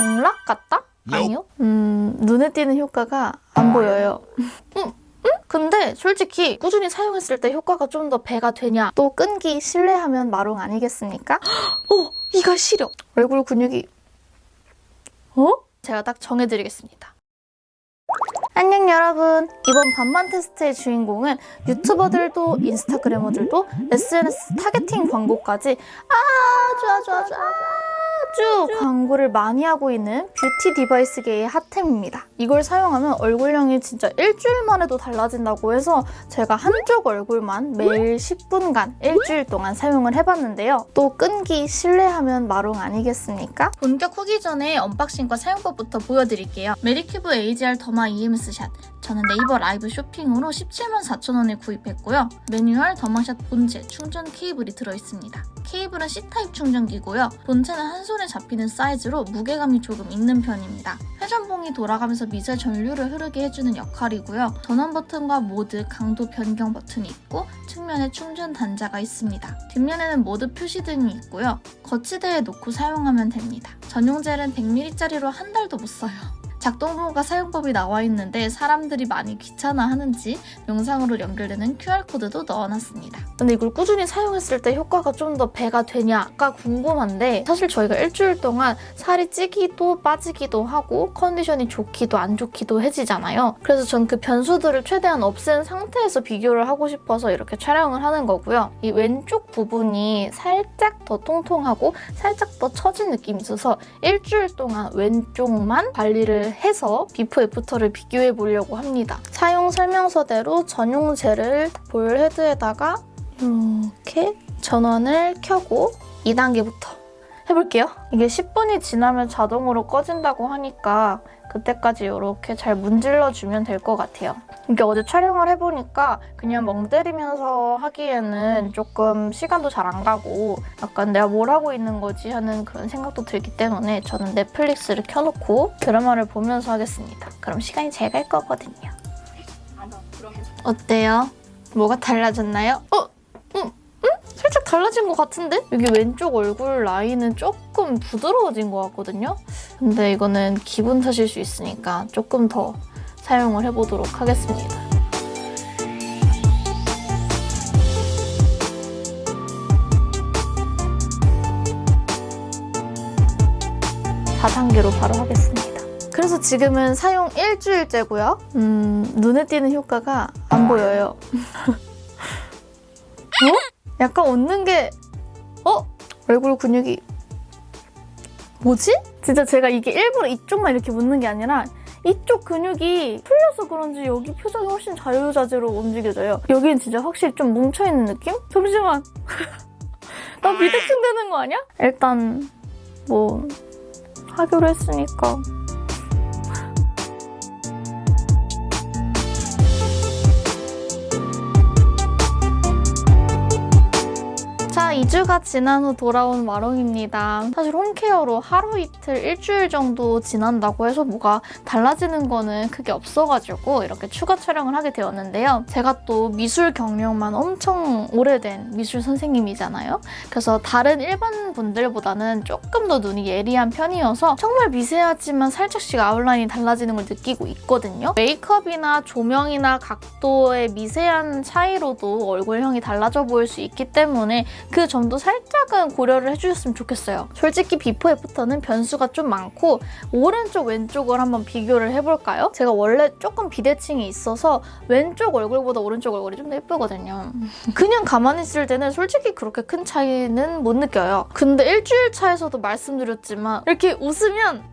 경락 같다? 아니요. 음, 눈에 띄는 효과가 안 보여요. 음, 음? 근데 솔직히 꾸준히 사용했을 때 효과가 좀 더 배가 되냐? 또 끈기 신뢰하면 마롱 아니겠습니까? 어, 이가 시려. 얼굴 근육이 어? 제가 딱 정해드리겠습니다. 안녕 여러분 이번 반반 테스트의 주인공은 유튜버들도 인스타그래머들도 SNS targeting 광고까지 아주 아주 아주 아주 광고를 많이 하고 있는 뷰티 device계의 핫템입니다. 이걸 사용하면 얼굴형이 진짜 일주일만 해도 달라진다고 해서 제가 한쪽 얼굴만 매일 10분간 일주일 동안 사용을 해봤는데요. 또 끈기 신뢰하면 마롱 아니겠습니까? 본격 후기 전에 unboxing과 사용법부터 보여드릴게요. Medicube AGE-R Derma EMS Shot 저는 네이버 라이브 쇼핑으로 17만 4천 원에 구입했고요. 매뉴얼 더마샷 본체 충전 케이블이 들어있습니다. 케이블은 C type 충전기고요. 본체는 한 손에 잡히는 사이즈로 무게감이 조금 있는 편입니다. 회전봉이 돌아가면서 미세 전류를 흐르게 해주는 역할이고요. 전원 버튼과 모드, 강도 변경 버튼이 있고 측면에 충전 단자가 있습니다. 뒷면에는 모드 표시등이 있고요. 거치대에 놓고 사용하면 됩니다. 전용 젤은 100ml짜리로 한 달도 못 써요. 작동법과 사용법이 나와 있는데 사람들이 많이 귀찮아하는지 영상으로 연결되는 QR코드도 넣어놨습니다. 근데 이걸 꾸준히 사용했을 때 효과가 좀 더 배가 되냐가 궁금한데 사실 저희가 일주일 동안 살이 찌기도 빠지기도 하고 컨디션이 좋기도 안 좋기도 해지잖아요. 그래서 전 그 변수들을 최대한 없앤 상태에서 비교를 하고 싶어서 이렇게 촬영을 하는 거고요. 이 왼쪽 부분이 살짝 더 통통하고 살짝 더 처진 느낌이 있어서 일주일 동안 왼쪽만 관리를 해서 before after를 비교해 보려고 합니다. 사용 설명서대로 전용 젤을 볼 헤드에다가 이렇게 전원을 켜고 2단계부터 해볼게요. 이게 10분이 지나면 자동으로 꺼진다고 하니까 그때까지 이렇게 잘 문질러주면 될 것 같아요. 이게 어제 촬영을 해보니까 그냥 멍 때리면서 하기에는 조금 시간도 잘 안 가고 약간 내가 뭘 하고 있는 거지 하는 그런 생각도 들기 때문에 저는 넷플릭스를 켜놓고 드라마를 보면서 하겠습니다. 그럼 시간이 잘 갈 거거든요. 어때요? 뭐가 달라졌나요? 어? 살짝 달라진 것 같은데? 여기 왼쪽 얼굴 라인은 조금 부드러워진 것 같거든요? 근데 이거는 기분 탓일 수 있으니까 조금 더 사용을 해보도록 하겠습니다. 사단계로 바로 하겠습니다. 그래서 지금은 사용 일주일째고요. 음, 눈에 띄는 효과가 안 보여요. 어? 약간 웃는 게 어? 얼굴 근육이 뭐지? 진짜 제가 이게 일부러 이쪽만 이렇게 웃는 게 아니라 이쪽 근육이 풀려서 그런지 여기 표정이 훨씬 자유자재로 움직여져요. 여기는 진짜 확실히 좀 뭉쳐있는 느낌? 잠시만. 나 비대칭 되는 거 아니야? 일단 뭐 하기로 했으니까 2주가 지난 후 돌아온 마롱입니다. 사실 홈케어로 하루 이틀, 일주일 정도 지난다고 해서 뭐가 달라지는 거는 크게 없어가지고 이렇게 추가 촬영을 하게 되었는데요. 제가 또 미술 경력만 엄청 오래된 미술 선생님이잖아요. 그래서 다른 일반 분들보다는 조금 더 눈이 예리한 편이어서 정말 미세하지만 살짝씩 아웃라인이 달라지는 걸 느끼고 있거든요. 메이크업이나 조명이나 각도의 미세한 차이로도 얼굴형이 달라져 보일 수 있기 때문에 그 점도 살짝은 고려를 해주셨으면 좋겠어요. 솔직히 비포 애프터는 변수가 좀 많고 오른쪽 왼쪽을 한번 비교를 해볼까요? 제가 원래 조금 비대칭이 있어서 왼쪽 얼굴보다 오른쪽 얼굴이 좀 더 예쁘거든요. 그냥 가만히 있을 때는 솔직히 그렇게 큰 차이는 못 느껴요. 근데 일주일 차에서도 말씀드렸지만 이렇게 웃으면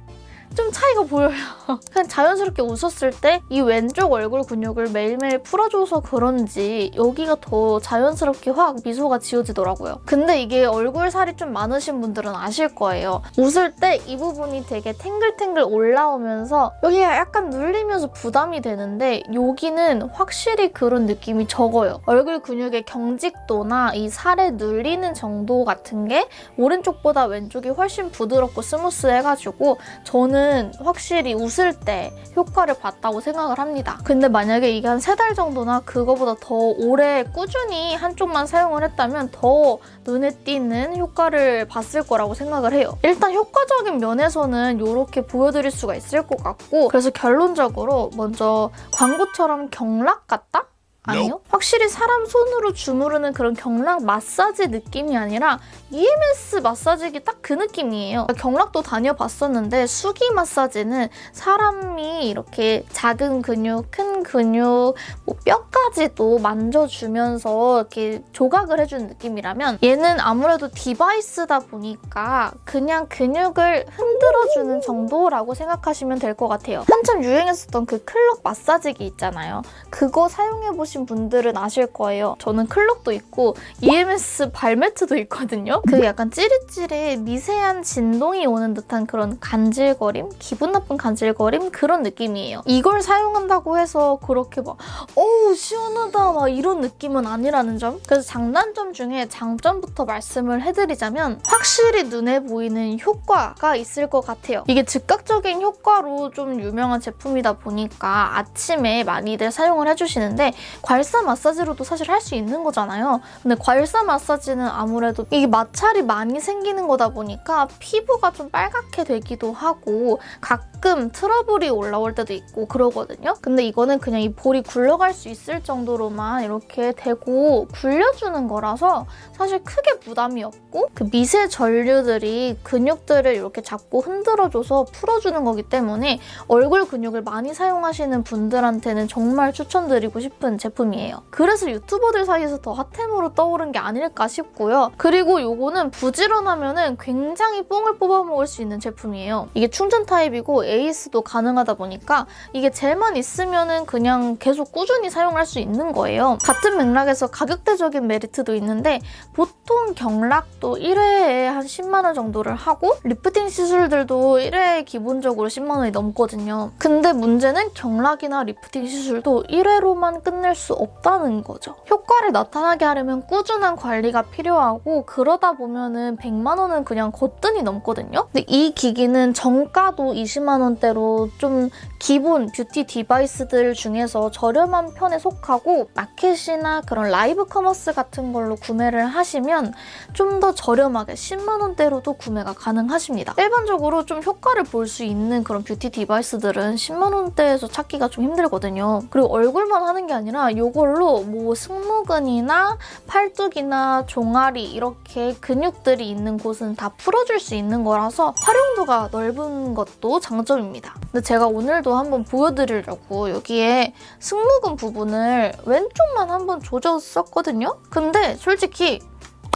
좀 차이가 보여요. 그냥 자연스럽게 웃었을 때 이 왼쪽 얼굴 근육을 매일매일 풀어줘서 그런지 여기가 더 자연스럽게 확 미소가 지어지더라고요. 근데 이게 얼굴 살이 좀 많으신 분들은 아실 거예요. 웃을 때 이 부분이 되게 탱글탱글 올라오면서 여기가 약간 눌리면서 부담이 되는데 여기는 확실히 그런 느낌이 적어요. 얼굴 근육의 경직도나 이 살에 눌리는 정도 같은 게 오른쪽보다 왼쪽이 훨씬 부드럽고 스무스해가지고 저는 저는 확실히 웃을 때 효과를 봤다고 생각을 합니다. 근데 만약에 이게 한 세 달 정도나 그거보다 더 오래 꾸준히 한쪽만 사용을 했다면 더 눈에 띄는 효과를 봤을 거라고 생각을 해요. 일단 효과적인 면에서는 이렇게 보여드릴 수가 있을 것 같고 그래서 결론적으로 먼저 광고처럼 경락 같다? 아니요. 확실히 사람 손으로 주무르는 그런 경락 마사지 느낌이 아니라 EMS 마사지기 딱 그 느낌이에요. 경락도 다녀봤었는데 수기 마사지는 사람이 이렇게 작은 근육, 큰 근육, 뭐 뼈까지도 만져주면서 이렇게 조각을 해주는 느낌이라면 얘는 아무래도 디바이스다 보니까 그냥 근육을 흔들어주는 정도라고 생각하시면 될 것 같아요. 한참 유행했었던 그 클럭 마사지기 있잖아요. 그거 사용해보 신 분들은 아실 거예요. 저는 클럭도 있고 EMS 발매트도 있거든요. 그 약간 찌릿찌릿 미세한 진동이 오는 듯한 그런 간질거림? 기분 나쁜 간질거림? 그런 느낌이에요. 이걸 사용한다고 해서 그렇게 막 어우 시원하다 막 이런 느낌은 아니라는 점. 그래서 장단점 중에 장점부터 말씀을 해드리자면 확실히 눈에 보이는 효과가 있을 것 같아요. 이게 즉각적인 효과로 좀 유명한 제품이다 보니까 아침에 많이들 사용을 해주시는데 괄사 마사지로도 사실 할 수 있는 거잖아요. 근데 괄사 마사지는 아무래도 이게 마찰이 많이 생기는 거다 보니까 피부가 좀 빨갛게 되기도 하고 가끔 트러블이 올라올 때도 있고 그러거든요. 근데 이거는 그냥 이 볼이 굴러갈 수 있을 정도로만 이렇게 대고 굴려주는 거라서 사실 크게 부담이 없고 그 미세 전류들이 근육들을 이렇게 잡고 흔들어줘서 풀어주는 거기 때문에 얼굴 근육을 많이 사용하시는 분들한테는 정말 추천드리고 싶은 제품 이에요. 그래서 유튜버들 사이에서 더 핫템으로 떠오른 게 아닐까 싶고요. 그리고 이거는 부지런하면 굉장히 뽕을 뽑아먹을 수 있는 제품이에요. 이게 충전 타입이고 AS도 가능하다 보니까 이게 젤만 있으면 그냥 계속 꾸준히 사용할 수 있는 거예요. 같은 맥락에서 가격대적인 메리트도 있는데 보통 경락도 1회에 한 10만 원 정도를 하고 리프팅 시술들도 1회에 기본적으로 10만 원이 넘거든요. 근데 문제는 경락이나 리프팅 시술도 1회로만 끝낼 수 없다는 거죠. 효과를 나타나게 하려면 꾸준한 관리가 필요하고 그러다 보면 은 100만 원은 그냥 거뜬히 넘거든요. 근데 이 기기는 정가도 20만 원대로 좀 기본 beauty device들 중에서 저렴한 편에 속하고 마켓이나 그런 live commerce 같은 걸로 구매를 하시면 좀 더 저렴하게 10만 원대로도 구매가 가능하십니다. 일반적으로 좀 효과를 볼 수 있는 그런 beauty device들은 10만 원대에서 찾기가 좀 힘들거든요. 그리고 얼굴만 하는 게 아니라 이걸로 뭐 승모근이나 팔뚝이나 종아리 이렇게 근육들이 있는 곳은 다 풀어줄 수 있는 거라서 활용도가 넓은 것도 장점입니다. 근데 제가 오늘도 한번 보여드리려고 여기에 승모근 부분을 왼쪽만 한번 조졌었거든요? 근데 솔직히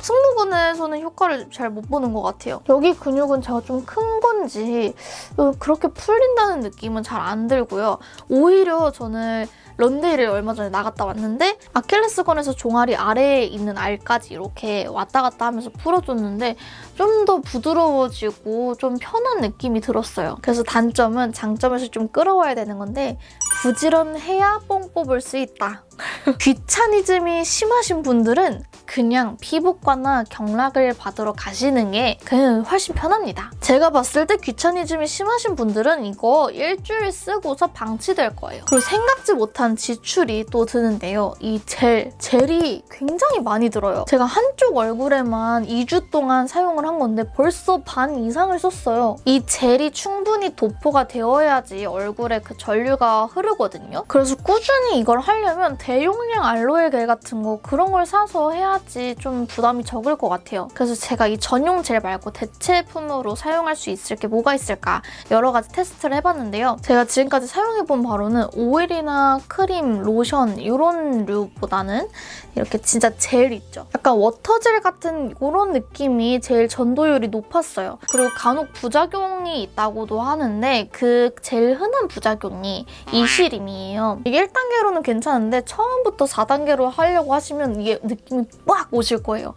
승모근에서는 효과를 잘 못 보는 것 같아요. 여기 근육은 제가 좀 큰 건지 그렇게 풀린다는 느낌은 잘 안 들고요. 오히려 저는 런데이를 얼마 전에 나갔다 왔는데 아킬레스건에서 종아리 아래에 있는 알까지 이렇게 왔다 갔다 하면서 풀어줬는데 좀 더 부드러워지고 좀 편한 느낌이 들었어요. 그래서 단점은 장점에서 좀 끌어와야 되는 건데 부지런해야 뽕 뽑을 수 있다. 귀차니즘이 심하신 분들은 그냥 피부과나 경락을 받으러 가시는 게 그냥 훨씬 편합니다. 제가 봤을 때 귀차니즘이 심하신 분들은 이거 일주일 쓰고서 방치될 거예요. 그리고 생각지 못한 지출이 또 드는데요. 이 젤, 젤이 굉장히 많이 들어요. 제가 한쪽 얼굴에만 2주 동안 사용을 한 건데 벌써 반 이상을 썼어요. 이 젤이 충분히 도포가 되어야지 얼굴에 그 전류가 흐르거든요. 그래서 꾸준히 이걸 하려면 대용량 알로에 겔 같은 거 그런 걸 사서 해야 지 좀 부담이 적을 것 같아요. 그래서 제가 이 전용 젤 말고 대체품으로 사용할 수 있을 게 뭐가 있을까 여러 가지 테스트를 해봤는데요. 제가 지금까지 사용해본 바로는 오일이나 크림, 로션 이런 류보다는 이렇게 진짜 젤 있죠. 약간 water gel 같은 이런 느낌이 제일 전도율이 높았어요. 그리고 간혹 부작용이 있다고도 하는데 그 제일 흔한 부작용이 이시림이에요. 이게 1단계로는 괜찮은데 처음부터 4단계로 하려고 하시면 이게 느낌이 빡 오실 거예요.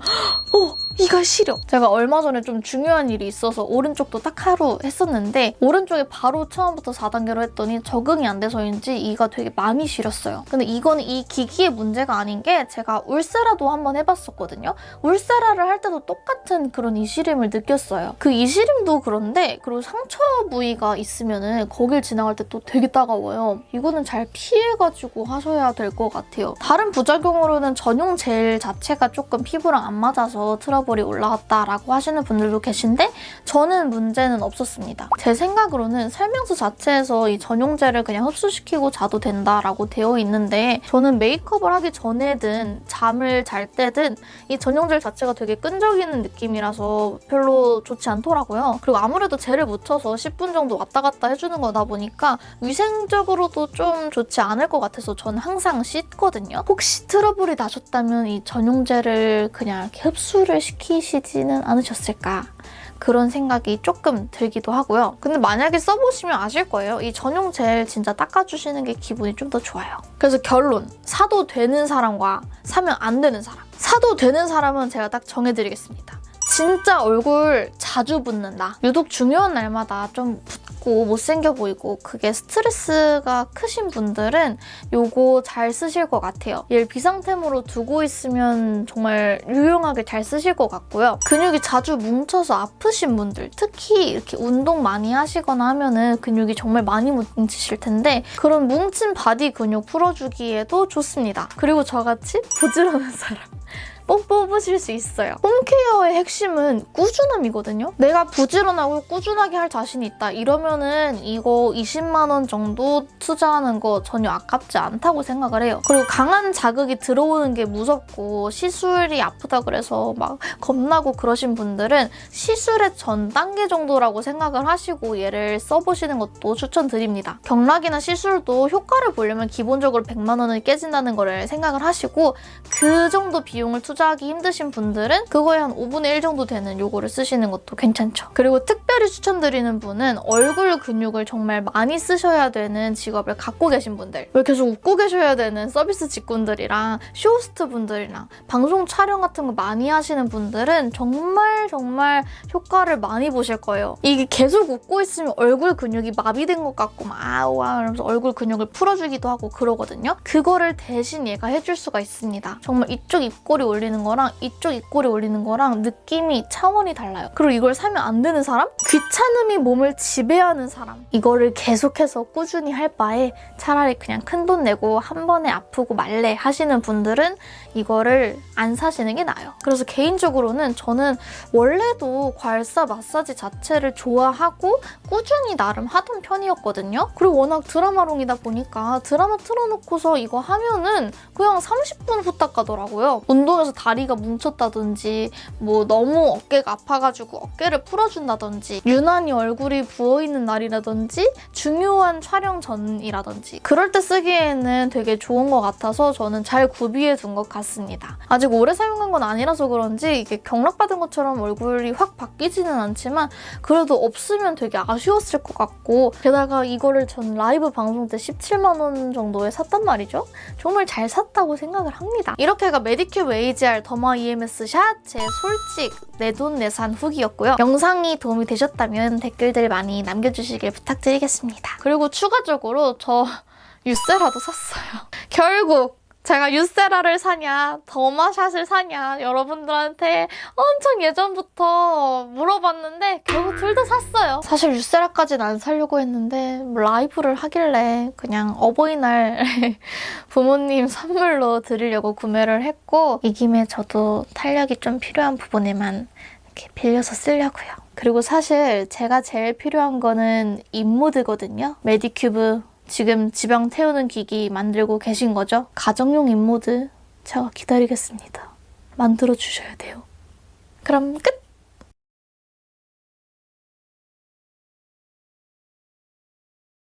어, 이가 시려. 제가 얼마 전에 좀 중요한 일이 있어서 오른쪽도 딱 하루 했었는데 오른쪽에 바로 처음부터 4단계로 했더니 적응이 안 돼서인지 이가 되게 많이 시렸어요. 근데 이거는 이 기기의 문제가 아닌 게 제가 울세라도 한번 해봤었거든요. 울세라를 할 때도 똑같은 그런 이시림을 느꼈어요. 그 이시림도 그런데 그리고 상처 부위가 있으면 은 거길 지나갈 때 또 되게 따가워요. 이거는 잘 피해가지고 하셔야 될 것 같아요. 다른 부작용으로는 전용 젤 자체가 조금 피부랑 안 맞아서 트러블이 올라왔다라고 하시는 분들도 계신데 저는 문제는 없었습니다. 제 생각으로는 설명서 자체에서 이 전용 젤을 그냥 흡수시키고 자도 된다라고 되어 있는데 저는 메이크업을 하기 전에든 잠을 잘 때든 이 전용 젤 자체가 되게 끈적이는 느낌이라서 별로 좋지 않더라고요. 그리고 아무래도 젤을 묻혀서 10분 정도 왔다 갔다 해주는 거다 보니까 위생적으로도 좀 좋지 않을 것 같아서 저는 항상 씻거든요. 혹시 트러블이 나셨다면 이 전용 젤을 그냥 이렇게 흡수 를 시키시지는 않으셨을까? 그런 생각이 조금 들기도 하고요. 근데 만약에 써보시면 아실 거예요. 이 전용 젤 진짜 닦아주시는 게 기분이 좀 더 좋아요. 그래서 결론! 사도 되는 사람과 사면 안 되는 사람. 사도 되는 사람은 제가 딱 정해드리겠습니다. 진짜 얼굴 자주 붓는다. 유독 중요한 날마다 좀 붓 고 못생겨 보이고 그게 스트레스가 크신 분들은 요거 잘 쓰실 것 같아요. 얘를 비상템으로 두고 있으면 정말 유용하게 잘 쓰실 것 같고요. 근육이 자주 뭉쳐서 아프신 분들, 특히 이렇게 운동 많이 하시거나 하면 은 근육이 정말 많이 뭉치실 텐데 그런 뭉친 body 근육 풀어주기에도 좋습니다. 그리고 저같이 부지런한 사람. 뽕 뽑으실 수 있어요. 홈케어의 핵심은 꾸준함이거든요. 내가 부지런하고 꾸준하게 할 자신이 있다. 이러면은 이거 20만 원 정도 투자하는 거 전혀 아깝지 않다고 생각을 해요. 그리고 강한 자극이 들어오는 게 무섭고 시술이 아프다 그래서 막 겁나고 그러신 분들은 시술의 전 단계 정도라고 생각을 하시고 얘를 써보시는 것도 추천드립니다. 경락이나 시술도 효과를 보려면 기본적으로 100만 원은 깨진다는 거를 생각을 하시고 그 정도 비용을 투자 투자하기 힘드신 분들은 그거에 한 5분의 1 정도 되는 요거를 쓰시는 것도 괜찮죠. 그리고 특별히 추천드리는 분은 얼굴 근육을 정말 많이 쓰셔야 되는 직업을 갖고 계신 분들 왜 계속 웃고 계셔야 되는 서비스 직군들이랑 쇼호스트 분들이랑 방송 촬영 같은 거 많이 하시는 분들은 정말 정말 효과를 많이 보실 거예요. 이게 계속 웃고 있으면 얼굴 근육이 마비된 것 같고 막 아우 하면서 얼굴 근육을 풀어주기도 하고 그러거든요. 그거를 대신 얘가 해줄 수가 있습니다. 정말 이쪽 입꼬리 올리 올리는 거랑 이쪽 입꼬리 올리는 거랑 느낌이 차원이 달라요. 그리고 이걸 사면 안 되는 사람? 귀찮음이 몸을 지배하는 사람. 이거를 계속해서 꾸준히 할 바에 차라리 그냥 큰 돈 내고 한 번에 아프고 말래 하시는 분들은 이거를 안 사시는 게 나아요. 그래서 개인적으로는 저는 원래도 괄사 마사지 자체를 좋아하고 꾸준히 나름 하던 편이었거든요. 그리고 워낙 드라마롱이다 보니까 드라마 틀어놓고서 이거 하면은 그냥 30분 후딱 가더라고요. 운동에서 다리가 뭉쳤다든지 뭐 너무 어깨가 아파가지고 어깨를 풀어준다든지 유난히 얼굴이 부어있는 날이라든지 중요한 촬영 전이라든지 그럴 때 쓰기에는 되게 좋은 것 같아서 저는 잘 구비해 둔 것 같습니다. 아직 오래 사용한 건 아니라서 그런지 이게 경락받은 것처럼 얼굴이 확 바뀌지는 않지만 그래도 없으면 되게 아쉬웠을 것 같고 게다가 이거를 전 라이브 방송 때 17만 원 정도에 샀단 말이죠. 정말 잘 샀다고 생각을 합니다. 이렇게가 메디큐브 AGE-R 더마 EMS 샷 제 솔직 내돈내산 후기였고요. 영상이 도움이 되셨다면 댓글들 많이 남겨주시길 부탁드리겠습니다. 그리고 추가적으로 저 유세라도 샀어요. 결국 제가 유세라를 사냐 더마샷을 사냐 여러분들한테 엄청 예전부터 물어봤는데 결국 둘 다 샀어요. 사실 유세라까지는 안 사려고 했는데 뭐 라이브를 하길래 그냥 어버이날 부모님 선물로 드리려고 구매를 했고 이 김에 저도 탄력이 좀 필요한 부분에만 이렇게 빌려서 쓰려고요. 그리고 사실 제가 제일 필요한 거는 인모드거든요. 메디큐브 지금 지방 태우는 기기 만들고 계신 거죠? 가정용 인모드 제가 기다리겠습니다. 만들어 주셔야 돼요. 그럼 끝!